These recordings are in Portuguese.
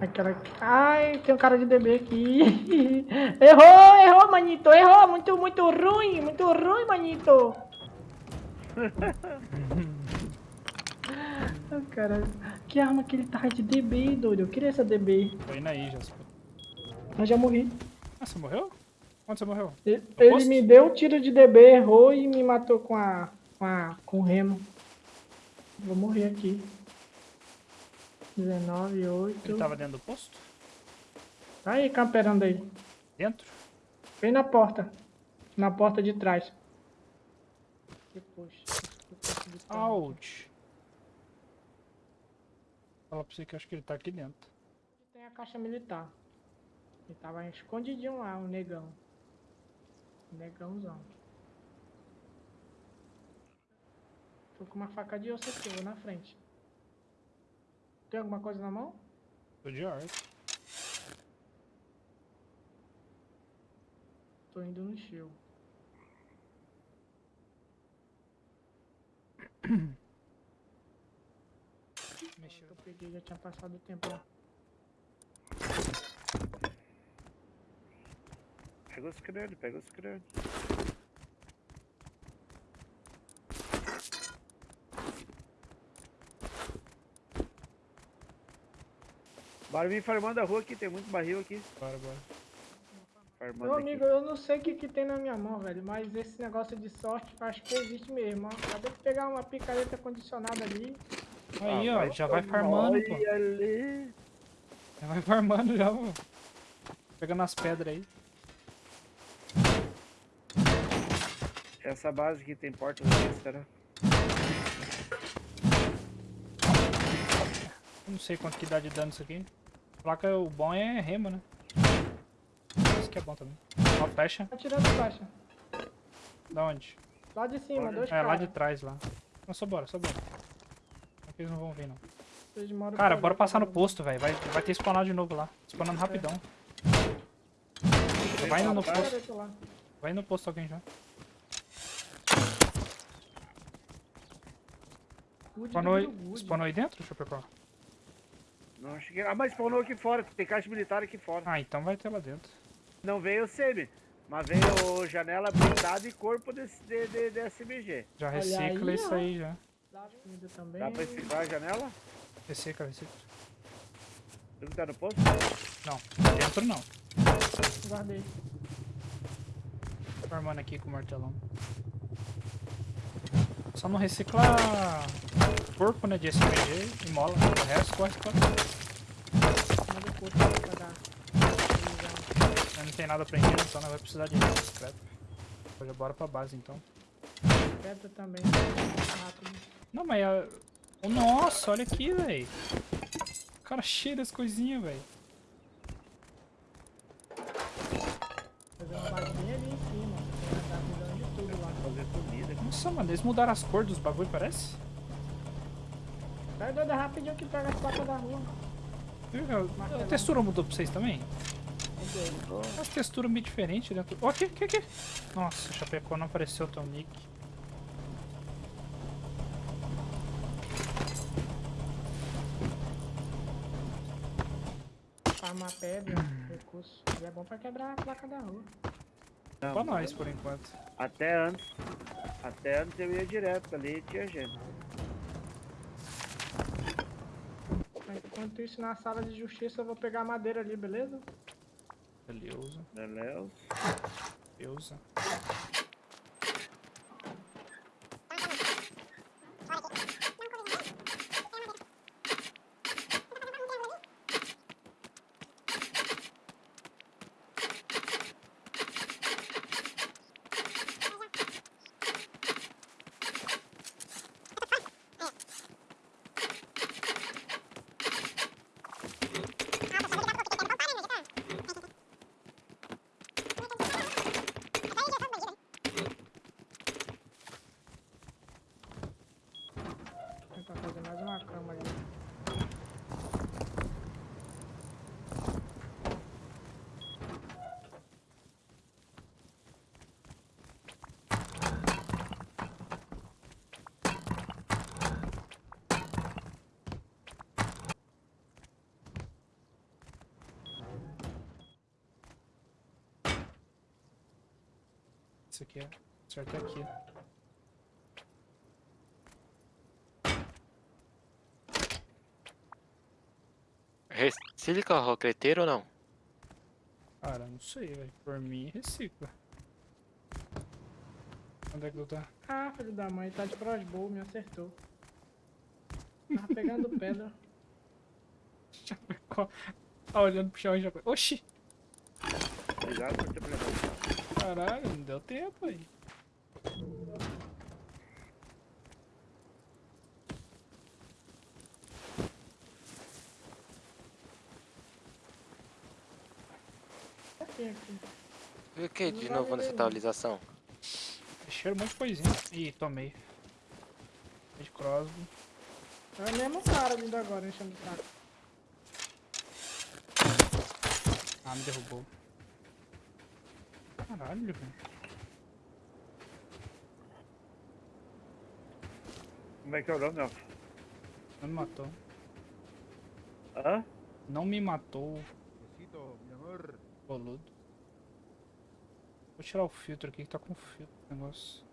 Aquela... Ai, tem um cara de DB aqui. errou, errou, manito, errou. Muito, muito ruim, muito ruim, manito. Cara, que arma que ele tá de DB, doido? Eu queria essa DB. Tô indo aí, Jasper. Mas já morri. Ah, você morreu? Onde você morreu? Ele, ele me deu um tiro de DB, errou e me matou com a. com a. com o remo. Vou morrer aqui. 19, 8. Ele tava dentro do posto? Tá aí, camperando aí. Dentro? Bem na porta. Na porta de trás. Depois. Ouch. Fala pra você que eu acho que ele tá aqui dentro. Tem a caixa militar. Ele tava escondidinho lá, o negão. O negãozão. Tô com uma faca de osso aqui, vou na frente. Tem alguma coisa na mão? Tô de arte. Tô indo no shield. Mexeu. Eu peguei, já tinha passado o tempo lá. Pega os crânios, pega os crânios. Bora vir farmando a rua aqui, tem muito barril aqui. Bora, bora. Farmando Meu aqui. amigo, eu não sei o que, que tem na minha mão, velho, mas esse negócio de sorte acho que existe mesmo. ó. Acabei de pegar uma picareta condicionada ali. Aí, Ah, ó, já vai farmando, pô. Ali. Já vai farmando já, pô. Pegando as pedras aí. Essa base aqui tem porta extra. Não sei quanto que dá de dano isso aqui. Placa, o bom é remo, né? Isso que é bom também. Ó, flecha. Tá tirando flecha. Da onde? Lá de cima, Olha. dois É, lá de trás, lá. Não, só bora, só bora. Aqui eles não vão vir, não. Cara, bora ali, passar no posto, velho. Vai, vai ter spawnado de novo lá. Spawnando rapidão. Vai indo no posto. Vai no posto alguém já. Good, Spawnou aí, good, spawnou aí dentro, Chapecó? Não cheguei. Ah, mas spawnou aqui fora, tem caixa militar aqui fora. Ah, então vai ter lá dentro. Não veio o semi, mas veio janela blindada e corpo desse, de, de, de SMG. Já recicla aí, isso ó. aí já. Dá comida também. Dá pra reciclar a janela? Recicla, recicla. Tu que tá no posto? Não, dentro não. Guardei. Formando aqui com o martelão. Só não reciclar corpo, né, de SMG e mola. O resto corre, corre. Manda o corpo pra dar. Não tem nada prendendo, então não vai precisar de scrap. Já bora pra base então. Pedra também. Rápido. Não, mas a... Oh, Nossa, olha aqui, velho. O cara cheio das coisinhas, velho. Fazer uma basinha ali em cima. Tá cuidando de tudo lá. Fazer comida. Nossa, mano, eles mudaram as cores dos bagulho, parece. Vai doida rapidinho que pega as placas da rua. Viu, velho? A textura mudou pra vocês também? As texturas meio diferentes dentro. Ó, aqui, aqui, aqui. Nossa, Chapecó não apareceu o teu nick. Farmar pedra, recurso. E é bom pra quebrar a placa da rua. Não, Pra nós, por enquanto. Até antes. Até antes eu ia direto ali e tinha gente. Enquanto isso, na sala de justiça, eu vou pegar a madeira ali, beleza? Beleza, Beleza? beleza. Isso aqui é. Certo é aqui. Recicla roqueteiro ou não? Cara, não sei, velho. Por mim, recicla. Onde é que tu tá? Ah, filho da mãe, tá de crossbow, me acertou. Tava pegando pedra. Tá olhando pro chão e já. Oxi! Obrigado por ter preparado. Caralho, não deu tempo aí. E o que de Não novo nessa atualização? Mexeram um monte de coisinha. Ih, tomei. De crossbow. É o mesmo cara vindo agora, enchendo o saco. Ah, me derrubou. Caralho, velho. Como é que é o nome, ó? Não me matou. Hã? Não me matou, Besito, mi amor. boludo. Vou tirar o filtro aqui que tá com filtro o negócio.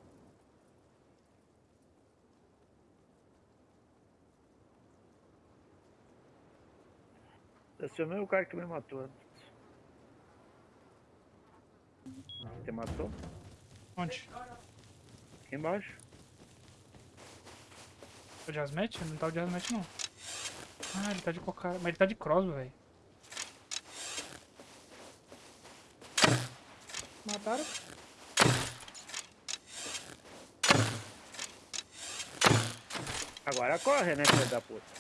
Esse é o mesmo cara que me matou antes. Te matou? Onde? Aqui embaixo. O de Hazmat? Não tá o de Hazmat não. Ah, ele tá de cocara. Mas ele tá de crossbow, velho. Mataram? Agora corre, né, filho da puta?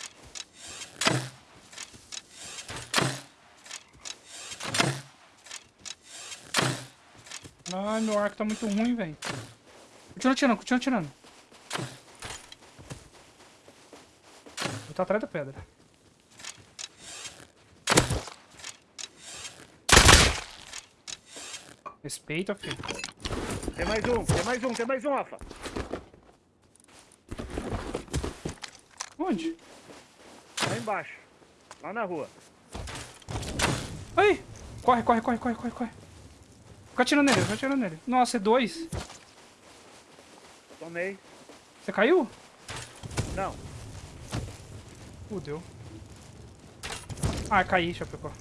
Ai, meu arco tá muito ruim, velho. Continua atirando, continua atirando. Ele tá atrás da pedra. Respeita, filho. Tem mais um, tem mais um, tem mais um, Rafa. Onde? Lá embaixo. Lá na rua. Aí! Corre, corre, corre, corre, corre, corre. Fica atirando nele, fica atirando nele. Nossa, é dois. Tomei. Você caiu? Não. Fudeu. Ah, caí, Chapecó.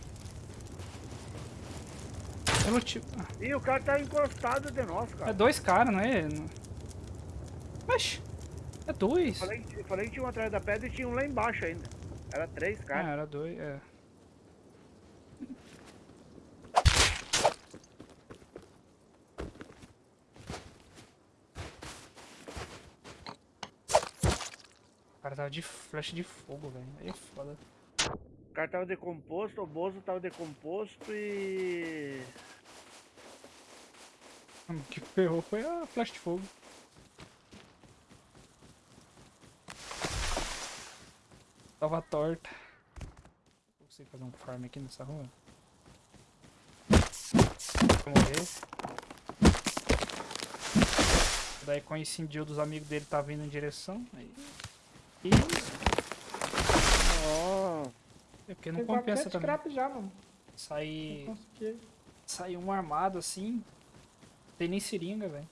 Pelo tipo. Ah, Ih, o cara tá encostado de nós, é cara. dois caras, não é? Oxi. É dois. Falei, que- falei que tinha um atrás da pedra e tinha um lá embaixo ainda. Era três, Ah, cara. era dois, é. Cara tava de flash de fogo, velho. Aí é foda. O cara tava decomposto, o Bozo tava decomposto e. O que ferrou foi a flash de fogo. Tava torta. Vou conseguir fazer um farm aqui nessa rua. Vou morrer. Daí coincidiu dos amigos dele tá vindo em direção. Aí. E Ó. é porque não Tem compensa 400 também. scrap já, mano. Sair. Sair um armado assim. Tem nem seringa, velho.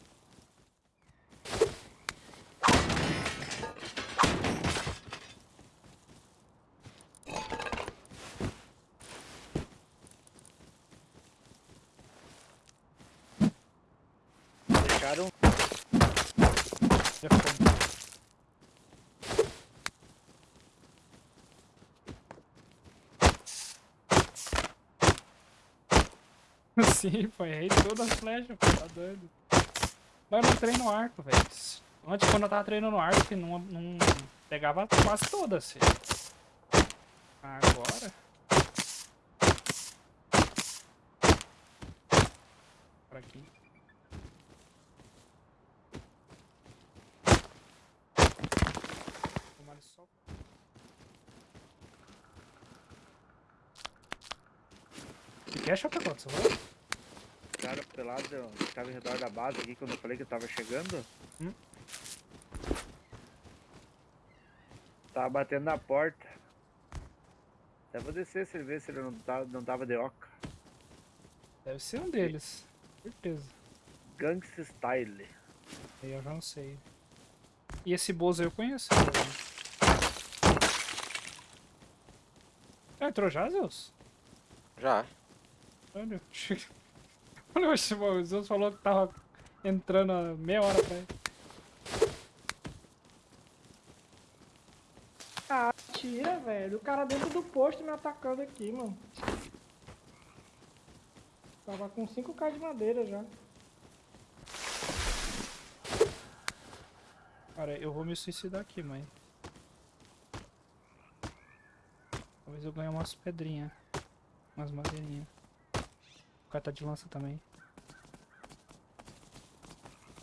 Deixaram. Já foi. Sim, foi rei de todas as flechas, pô, tá doido. Mas eu não treino arco, velho. Antes, quando eu tava treinando arco, que não, não pegava quase todas, filho. Agora... Por aqui. Tomar só. O que é Chapecó? Você Cara pelado que tava em redor da base aqui quando eu falei que eu tava chegando. Hum? Tava batendo na porta. Até vou descer se ele ver se ele não, tá, não tava de oca. Deve ser um deles. Certeza. Gangsta Style. Aí eu já não sei. E esse Bozo eu conheço. Já entrou já, Zeus? Já. Olha. Olha, oxe, o Zeus falou que tava entrando há meia hora pra ele. Ah, tira, velho. O cara dentro do posto me atacando aqui, mano. Tava com 5k de madeira já. Cara, eu vou me suicidar aqui, mãe. Talvez eu ganhe umas pedrinhas. Umas madeirinhas. O cara tá de lança também.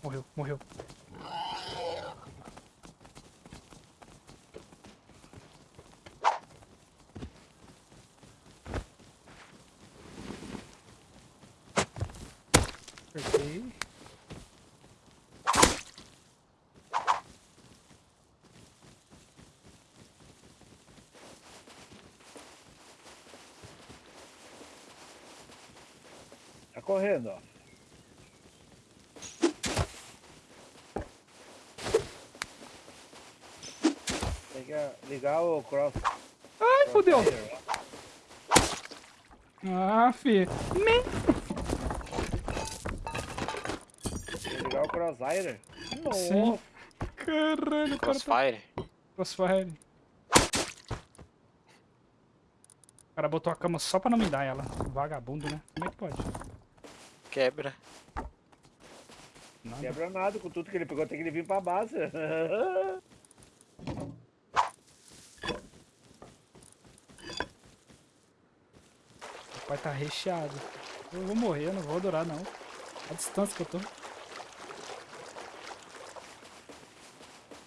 Morreu, morreu. Acertei. Tá correndo, ó. Tem que ligar o cross. Ai, fodeu! Ah, fi. Me... Ligar o crosshair. Nossa. Sim. Caralho, o cara tá... Crossfire. Crossfire. O cara botou a cama só pra não me dar ela. Vagabundo, né? Como é que pode? Quebra. Nada. Quebra nada com tudo que ele pegou, tem que ele vir pra base. O pai tá recheado. Eu vou morrer, eu não vou durar não. A distância que eu tô.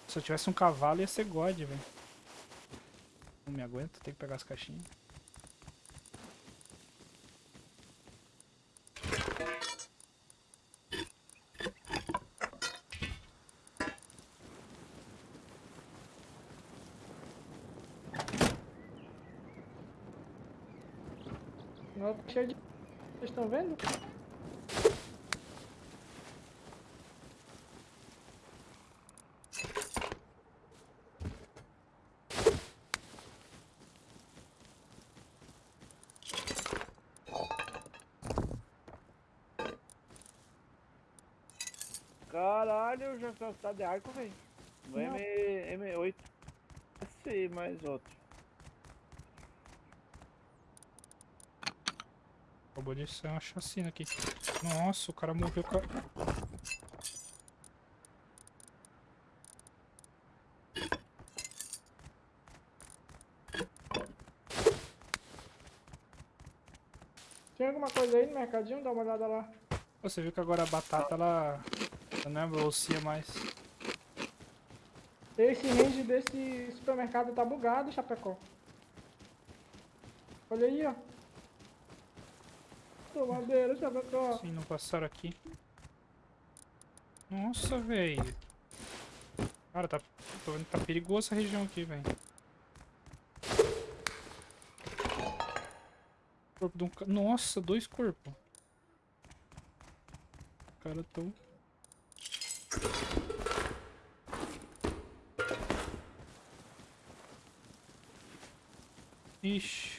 Se eu tivesse um cavalo ia ser God, velho. Não me aguento, tem que pegar as caixinhas. Tá cheio de... Vocês estão vendo? Caralho, já só tá de arco, velho. Não. M, M8. Esse mais outro. Acabou de ser uma chacina aqui. Nossa, o cara morreu com a... Tem alguma coisa aí no mercadinho? Dá uma olhada lá. Você viu que agora a batata, ela... ela não é bolsia mais. Esse range desse supermercado tá bugado, Chapecó. Olha aí, ó. Chapecó. Sim, não passaram aqui. Nossa, velho. Cara, tá, tô tá perigoso essa região aqui, velho. Corpo de um ca... Nossa, dois corpos. Os caras tão... Ixi.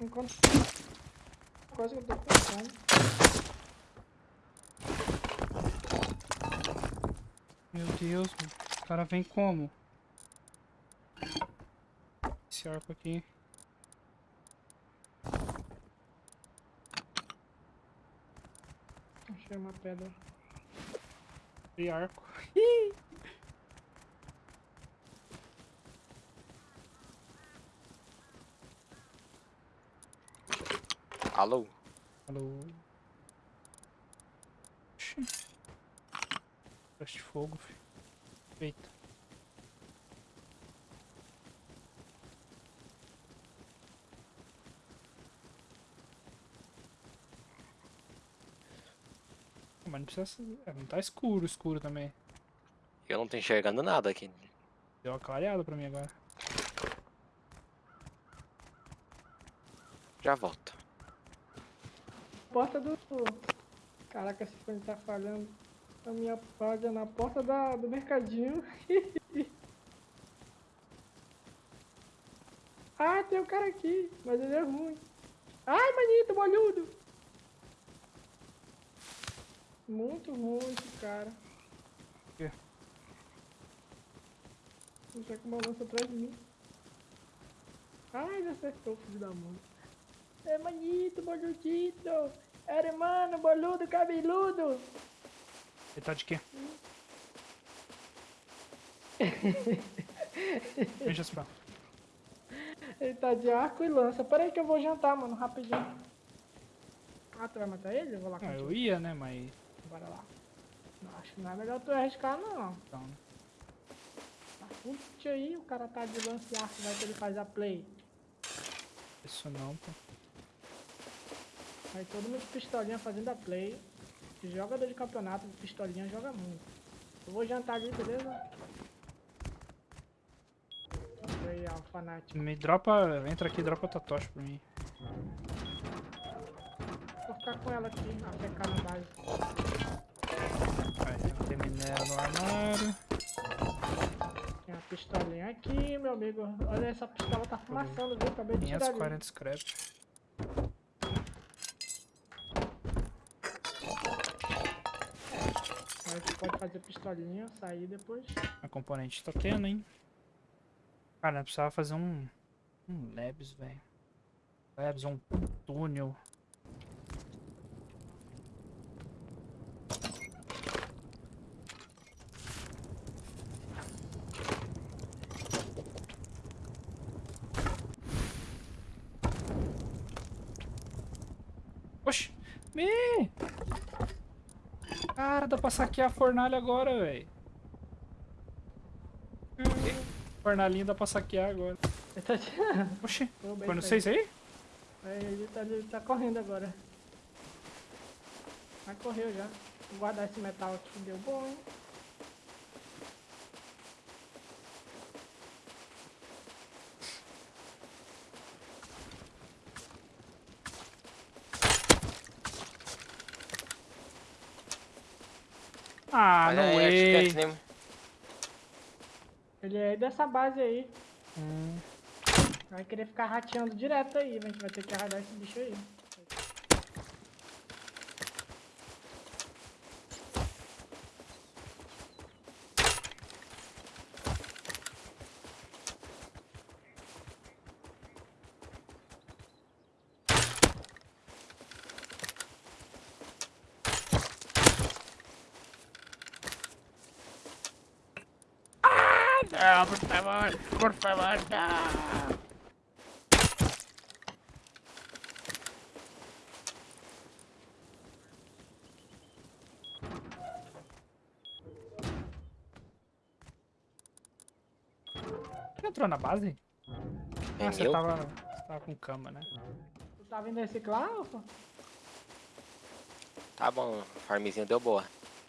Enquanto... Coisa que eu tô pensando. Meu Deus, o cara vem como? Esse arco aqui. Achei uma pedra. E arco. Alô? Alô. Flash de fogo, filho. Eita. Mas não precisa ser... é, não tá escuro, escuro também. Eu não tô enxergando nada aqui. Deu uma clareada pra mim agora. Já volto. Porta do. Caraca, esse fone tá falhando. A minha página na porta da, do mercadinho. ah, tem um cara aqui, mas ele é ruim. Ai, manito, bolhudo! Muito ruim esse cara. quê? Ele tá com uma lança atrás de mim. Ai, ele acertou, filho da mãe. É manito, boludito! Hermano, boludo, cabeludo! Ele tá de quê? Veja pra. Ele tá de arco e lança. Pera aí que eu vou jantar, mano, rapidinho. Ah, tu vai matar ele? Eu vou lá Ah, contigo. eu ia, né? Mas. Bora lá. Não, acho que não é melhor tu arriscar, não. Então, né? Tá curte aí, o cara tá de lance e arco, vai que ele faz a play. Isso não, pô. Aí todo mundo de pistolinha fazendo a play. Jogador de campeonato de pistolinha joga muito. Eu vou jantar ali, beleza? Aí, ó, fanático. Me dropa. Entra aqui e dropa tua tocha pra mim. Vou ficar com ela aqui, a pecar na base. Aí, tem minério no armário. Tem uma pistolinha aqui, meu amigo. Olha, essa pistola tá fumaçando, viu? Acabei de tirar ali. 540 scrap. Pode fazer pistolinha, sair depois. A componente tá tendo, hein? Cara, precisava fazer um. Um Labs, velho. Labs, um túnel. Oxi! Me! Cara, dá pra saquear a fornalha agora, velho. Fornalinha dá pra saquear agora. Ele tá tirando. Oxi, foi no pra 6 aí? Aí ele tá, ele tá correndo agora. Vai correu já. Vou guardar esse metal aqui, deu bom, Ah, não aí, acho que way. é nem- Ele é dessa base aí. Hum, Vai querer ficar rateando direto aí, a gente vai ter que arradar esse bicho aí. Não, por favor, por favor, não. Você entrou na base? É Ah, você tava, você tava com cama, né? Tu tá vindo reciclar, Alfa? Tá bom, a farmzinha deu boa.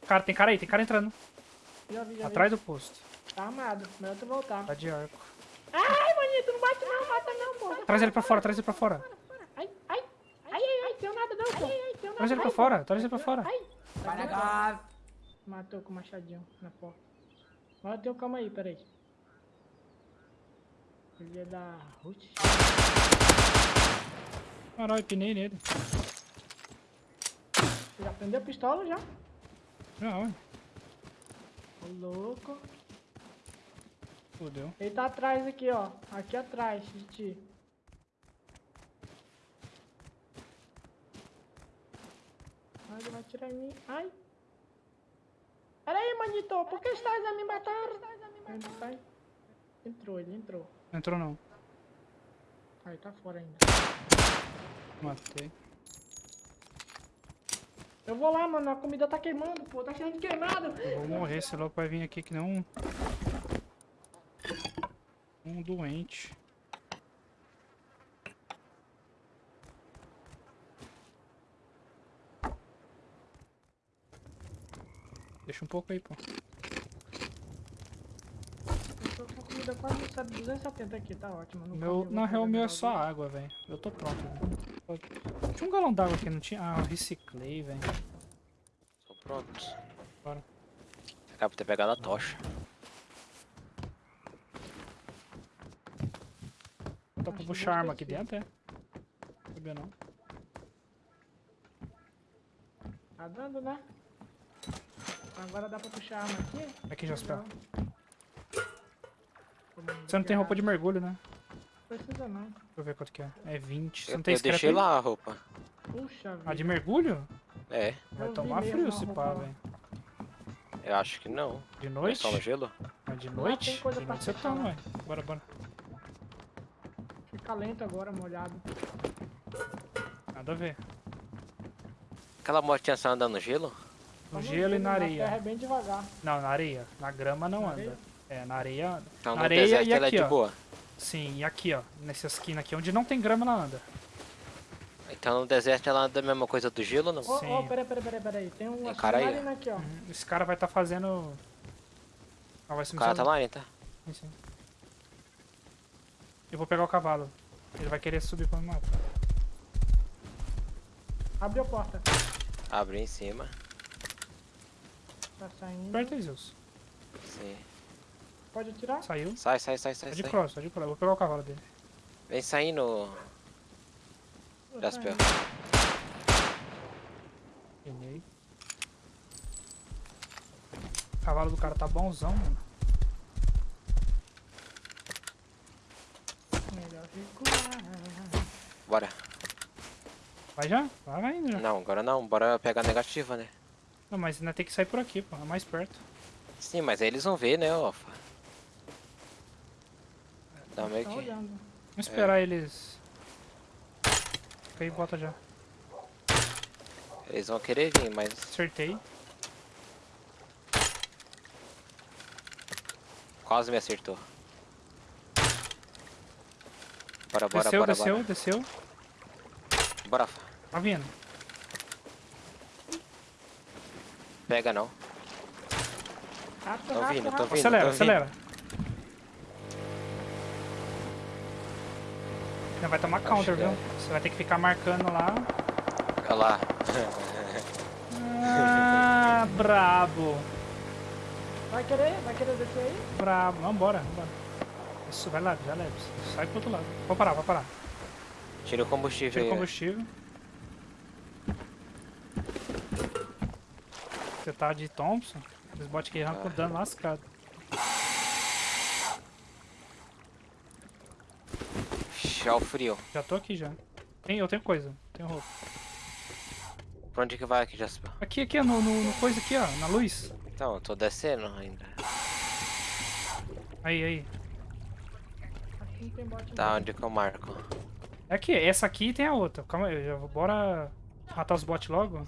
Cara, tem cara aí, tem cara entrando. Já vi, já Atrás vi. do posto. Tá armado, melhor tu voltar. Tá de arco. Ai, manito, não bate não, mata não, porra. Traz ele pra fora, traz ele pra fora. Ai, ai, ai, ai, ai, tem nada não, pô. Ai, ai, tem nada. Traz ele pra fora, traz ele pra fora. Ai. Matou com o machadinho na porta. Mas tem um calma aí, peraí. Ele é da Ruth. Caralho, pinei nele. Você já prendeu a pistola já? Já, ué. Ô louco. Fudeu. Ele tá atrás aqui, ó. Aqui atrás de ti. Ai, ele vai atirar em mim. Ai. Pera aí, manito. Por que estás a me matar? Ele sai. Entrou, ele entrou. Não entrou não. Aí tá fora ainda. Matei. Eu vou lá, mano. A comida tá queimando, pô. Tá cheio de queimado. Eu vou morrer, esse louco vai vir aqui que nem um... Um doente. Deixa um pouco aí, pô. Quase 270 aqui, tá ótimo. No Meu, na real, o meu é só água, velho. Eu tô pronto, velho. Tinha um galão d'água aqui, não tinha? Ah, eu reciclei, velho. Tô pronto. Bora. Acaba de ter pegado a tocha. Dá pra Acho que puxar arma aqui dentro, é? Sabia não. Tá dando, né? Agora dá pra puxar a arma aqui. Aqui, Jaspel. Você não tem roupa de mergulho, né? Precisa não. Deixa eu ver quanto que é. É 20. Você Eu, não tem eu deixei aí? lá a roupa. Puxa vida. A de mergulho? É, Vai Eu tomar frio se pá, velho. eu acho que não. De noite? no gelo? Mas de tem noite? coisa De pra noite você toma, lá. ué. Bora, bora. Fica lento agora, molhado. Nada a ver. Aquela motinha só anda no gelo? No Vamos gelo e ver, na terra areia. é bem devagar. Não, na areia. Na grama não Na anda. areia? É, na areia. Então Na no areia deserto e ela é aqui, de ó. boa. Sim, e aqui, ó. Nessa esquina aqui, onde não tem grama, ela anda. Então no deserto ela anda a mesma coisa do gelo ou não? Ô, ô, Sim. peraí, peraí, peraí, peraí. Tem um Tem cara aí, aqui, ó. Uhum. Esse cara vai estar fazendo... Ah, vai ser O cara tá lá, hein, tá? Sim, sim. Eu vou pegar o cavalo. Ele vai querer subir pra me matar. Abriu a porta. Abre em cima. Tá saindo. Aperta aí, Zeus. Sim. Pode atirar? Saiu. Sai, sai, sai, sai, Tá de sai. cross, tá de cross. Eu vou pegar o cavalo dele. Vem saindo, Jaspel. saindo. Peguei. O cavalo do cara tá bonzão, mano. Melhor recuar. Bora. Vai já? Vai, vai indo já. Não, agora não. Bora pegar a negativa, né? Não, mas ainda tem que sair por aqui, pô. É mais perto. Sim, mas aí eles vão ver, né, Alfa? Dá meio Tá que... Vamos esperar eles. Fica aí e bota já. Eles vão querer vir, mas... Acertei. Quase me acertou. Bora, bora, desceu, bora, desceu, bora. desceu. Bora, Alfa. Tá vindo. Pega não. Tô vindo, tô vindo. acelera, tô acelera. Não vai tomar counter, viu? é. Você vai ter que ficar marcando lá. Olha lá. Ah, brabo. Vai querer? Vai querer descer aí? Brabo. Vambora, vambora. Isso, vai lá, já leve. Sai pro outro lado. Vou parar, vou parar. Tira o combustível Tira o né? combustível. Você tá de Thompson? Os bots que arrancam Ah. dano lascado. Chá o frio. Já tô aqui já. Tem, eu tenho coisa, tenho roupa. Pra onde que vai aqui, Jasper? Aqui, aqui, no, no, no coisa aqui, ó, na luz. Então, eu tô descendo ainda. Aí, aí. Aqui não tem bote Tá, onde que eu marco? É aqui, essa aqui tem a outra. Calma aí, já vou, bora matar os bots logo.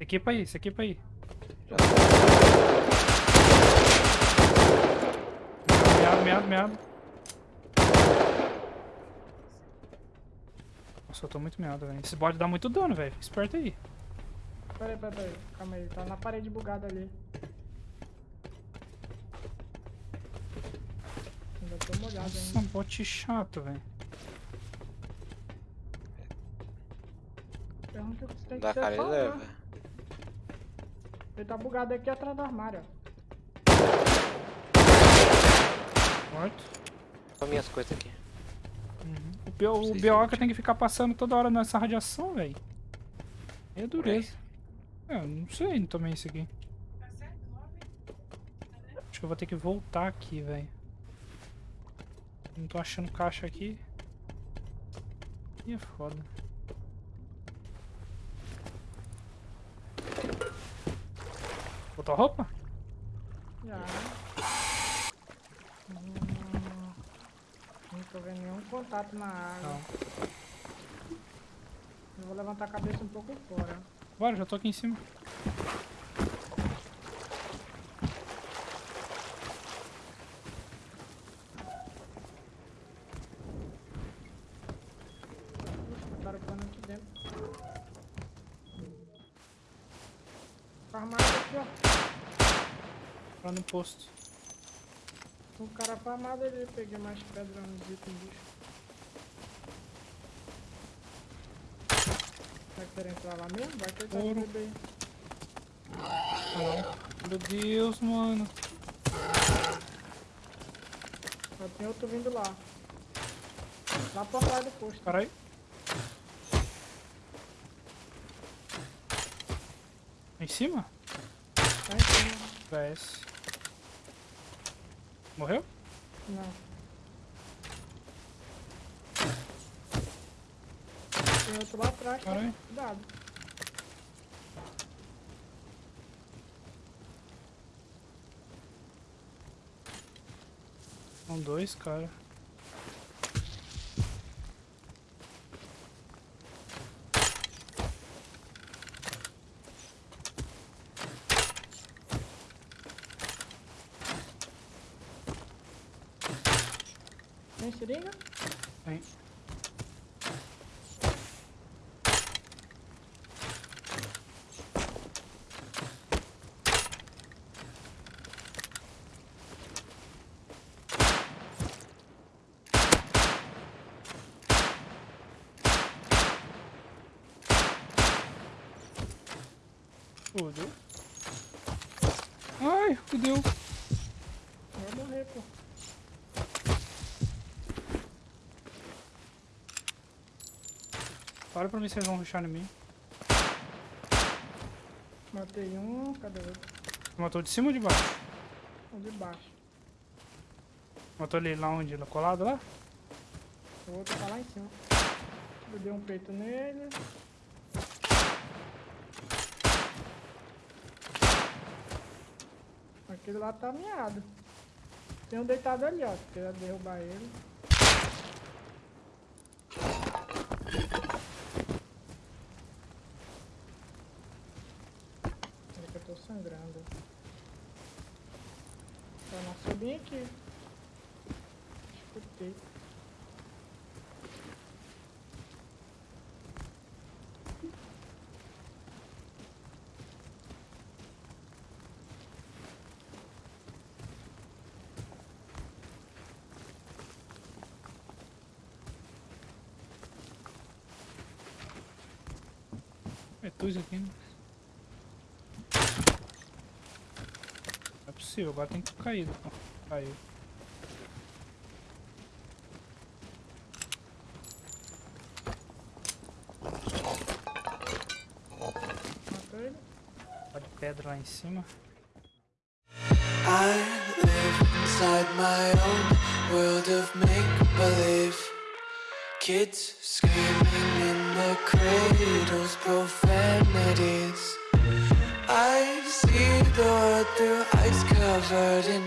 Equipa aí, se equipa aí. Já Meado, meado, meado. Nossa, eu tô muito meado, velho. Esse bot dá muito dano, velho. Fica Esperto aí. Peraí, peraí, peraí. Calma aí. Tá na parede bugada ali. Ainda tô molhado Nossa, ainda. bot chato, velho. Pergunta o que você tem que Dá ser cara e só, leva. Ele tá bugado aqui atrás do armário, ó. Morto. Olha minhas coisas aqui. Uhum. O, Bioca tem que ficar passando toda hora nessa radiação, velho. É dureza. É, eu não sei, tomei isso aqui. Acho que eu vou ter que voltar aqui, velho. Não tô achando caixa aqui. Ih, é foda. Botou a roupa? Já. Hum, não tô vendo nenhum contato na água. Não. Eu vou levantar a cabeça um pouco fora. Bora, já tô aqui em cima. Lá no posto. O cara farmado ali, peguei mais pedra nos itens bicho. Vai querer entrar lá mesmo? Vai tá de Ouro. bebê. Meu Deus, mano. Só tem outro vindo lá. Lá pra trás do posto. Caralho. Em cima? Tá em cima. PS. Morreu? Não. Tem outro lá atrás, tá? Caralho. Cuidado. São dois, cara. Tem seringa? Tem. Fudeu. Ai, fudeu. Vai morrer, pô. Para pra mim se eles vão rushar em mim. Matei um, cadê o outro? Matou de cima ou de baixo? Um de baixo. Matou ele lá onde? Colado lá? O outro tá lá em cima. Eu dei um peito nele. Aquele lá tá miado. Tem um deitado ali, ó. Se quiser derrubar ele. Peraí que eu tô sangrando. Bem aqui. Escutei. É isso aqui, né? Não é possível, agora tem que cair. Pô. De pedra lá em cima. I live inside my own world of make believe. Kids screaming in the cradles, profanities. I see the world through ice covered in